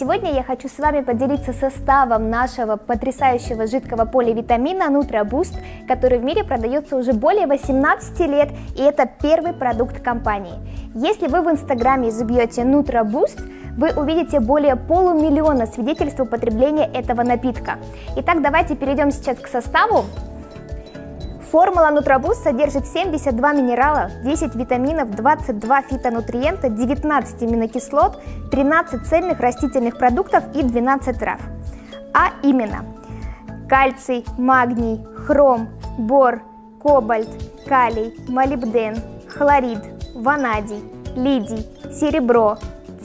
Сегодня я хочу с вами поделиться составом нашего потрясающего жидкого поливитамина Nutraboost, который в мире продается уже более 18 лет, и это первый продукт компании. Если вы в инстаграме забьете Nutraboost, вы увидите более полумиллиона свидетельств употребления этого напитка. Итак, давайте перейдем сейчас к составу. Формула Нутрабуст содержит 72 минерала, 10 витаминов, 22 фитонутриента, 19 аминокислот, 13 цельных растительных продуктов и 12 трав. А именно кальций, магний, хром, бор, кобальт, калий, молибден, хлорид, ванадий, лидий, серебро,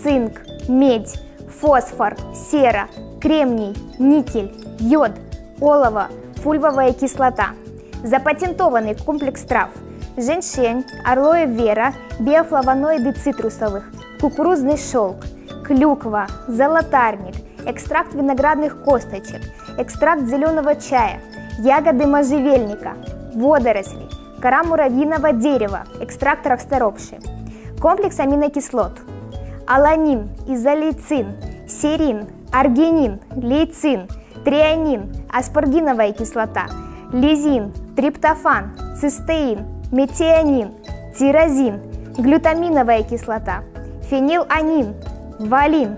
цинк, медь, фосфор, сера, кремний, никель, йод, олово, фульвовая кислота – Запатентованный комплекс трав – женьшень, орлоэ вера, биофлавоноиды цитрусовых, кукурузный шелк, клюква, золотарник, экстракт виноградных косточек, экстракт зеленого чая, ягоды можжевельника, водоросли, кора муравьиного дерева, экстракт расторопши, комплекс аминокислот, аланин, изолейцин, серин, аргинин, лейцин, трианин, аспаргиновая кислота, лизин, триптофан, цистеин, метионин, тирозин, глютаминовая кислота, фениланин, валин,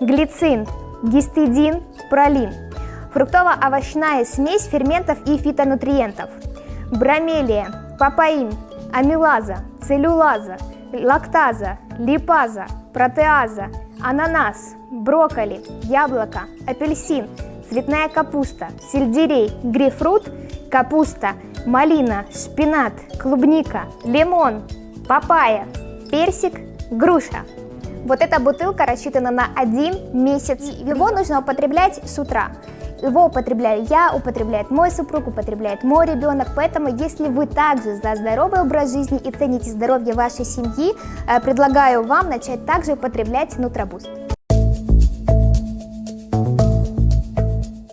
глицин, гистидин, пролин, фруктово-овощная смесь ферментов и фитонутриентов, бромелия, папаин, амилаза, целлюлаза, лактаза, липаза, протеаза, ананас, брокколи, яблоко, апельсин, цветная капуста, сельдерей, грейпфрут – капуста, малина, шпинат, клубника, лимон, папайя, персик, груша. Вот эта бутылка рассчитана на один месяц. Его нужно употреблять с утра. Его употребляю я, употребляет мой супруг, употребляет мой ребенок. Поэтому, если вы также за здоровый образ жизни и цените здоровье вашей семьи, э, предлагаю вам начать также употреблять Нутрабуст.